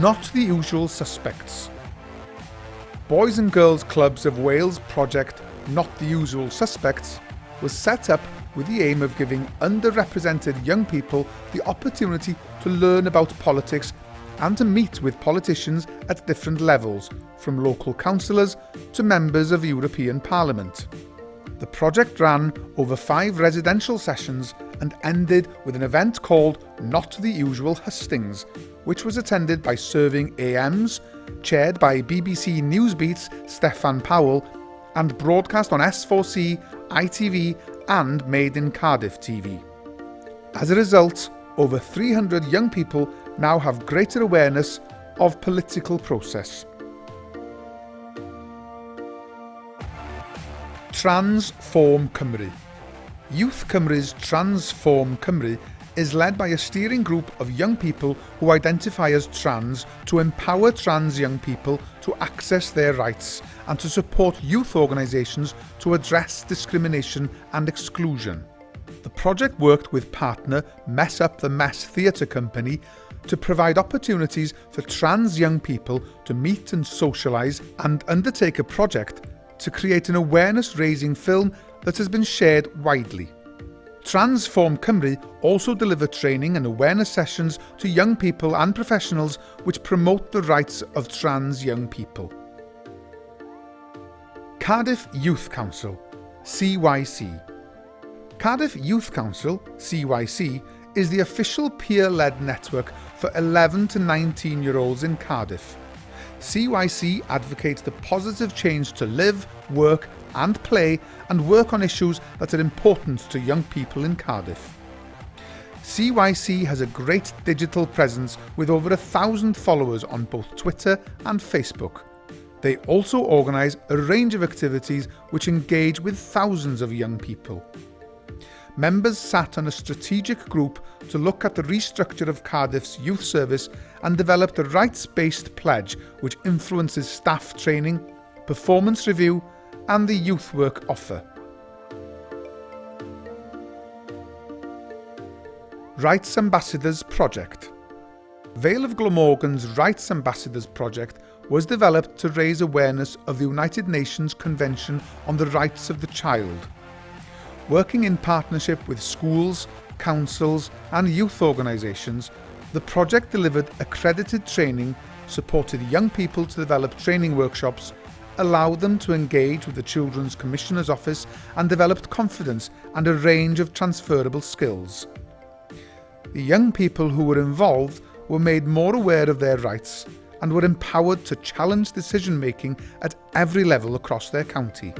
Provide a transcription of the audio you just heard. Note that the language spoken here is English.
not the usual suspects. Boys and Girls Clubs of Wales project Not the Usual Suspects was set up with the aim of giving underrepresented young people the opportunity to learn about politics and to meet with politicians at different levels, from local councillors to members of European Parliament. The project ran over five residential sessions and ended with an event called Not the Usual Hustings, which was attended by serving AMs, chaired by BBC Newsbeat's Steffan Powell, and broadcast on S4C, ITV and Made in Cardiff TV. As a result, over 300 young people now have greater awareness of political process. Transform Cymru. Youth Cymru's Transform Cymru is led by a steering group of young people who identify as trans to empower trans young people to access their rights and to support youth organisations to address discrimination and exclusion. The project worked with partner Mess Up the Mess Theatre Company to provide opportunities for trans young people to meet and socialise and undertake a project to create an awareness-raising film that has been shared widely. Transform Cymru also deliver training and awareness sessions to young people and professionals which promote the rights of trans young people. Cardiff Youth Council, CYC. Cardiff Youth Council, CYC, is the official peer-led network for 11 to 19 year olds in Cardiff. CYC advocates the positive change to live, work and play and work on issues that are important to young people in Cardiff. CYC has a great digital presence with over a thousand followers on both Twitter and Facebook. They also organise a range of activities which engage with thousands of young people members sat on a strategic group to look at the restructure of Cardiff's youth service and developed a rights-based pledge which influences staff training, performance review and the youth work offer. Rights Ambassadors Project Vale of Glamorgan's Rights Ambassadors Project was developed to raise awareness of the United Nations Convention on the Rights of the Child Working in partnership with schools, councils and youth organisations, the project delivered accredited training, supported young people to develop training workshops, allowed them to engage with the Children's Commissioner's Office and developed confidence and a range of transferable skills. The young people who were involved were made more aware of their rights and were empowered to challenge decision making at every level across their county.